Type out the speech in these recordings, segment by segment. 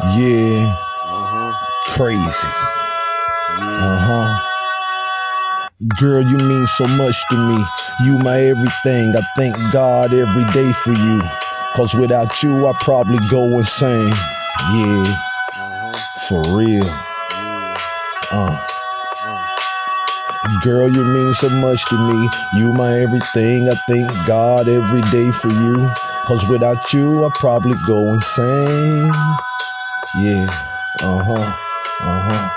Yeah, Uh-huh. crazy. Yeah. Uh huh. Girl, you mean so much to me. You my everything. I thank God every day for you. Cause without you, I probably go insane. Yeah, Uh-huh. for real. Yeah. Uh. Uh. Girl, you mean so much to me. You my everything. I thank God every day for you. Cause without you, I probably go insane. Yeah. Uh huh. Uh huh.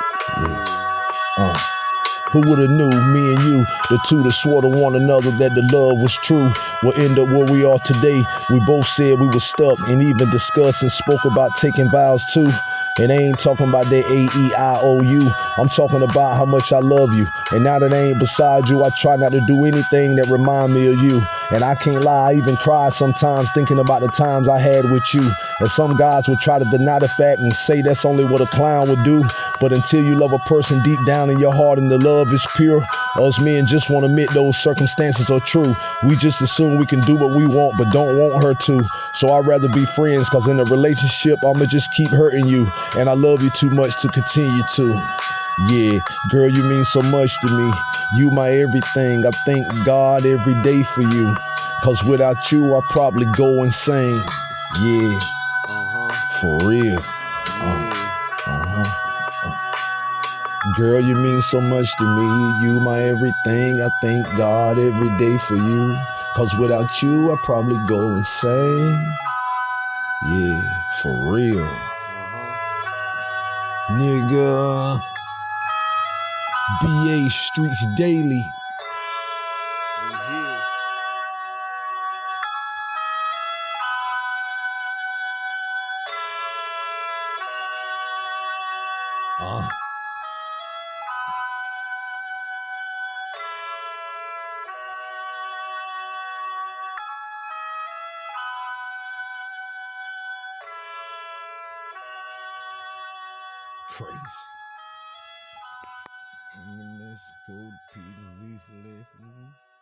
Yeah. Uh. Who would have knew me and you, the two that swore to one another that the love was true, will end up where we are today. We both said we were stuck and even discussed and spoke about taking vows too. And I ain't talking about that A-E-I-O-U. I'm talking about how much I love you. And now that I ain't beside you, I try not to do anything that remind me of you. And I can't lie, I even cry sometimes thinking about the times I had with you. And some guys would try to deny the fact and say that's only what a clown would do. But until you love a person deep down in your heart and the love is pure, us men just won't admit those circumstances are true. We just assume we can do what we want, but don't want her to. So I'd rather be friends, cause in a relationship, I'ma just keep hurting you. And I love you too much to continue to. Yeah, girl, you mean so much to me. You my everything. I thank God every day for you. Cause without you, I probably go insane. Yeah, Uh-huh. for real. Uh-huh. Girl, you mean so much to me. You my everything. I thank God every day for you. Cause without you, I probably go insane. Yeah, for real. Nigga. BA Streets Daily. Uh. Crazy. And then let's go to leaf left.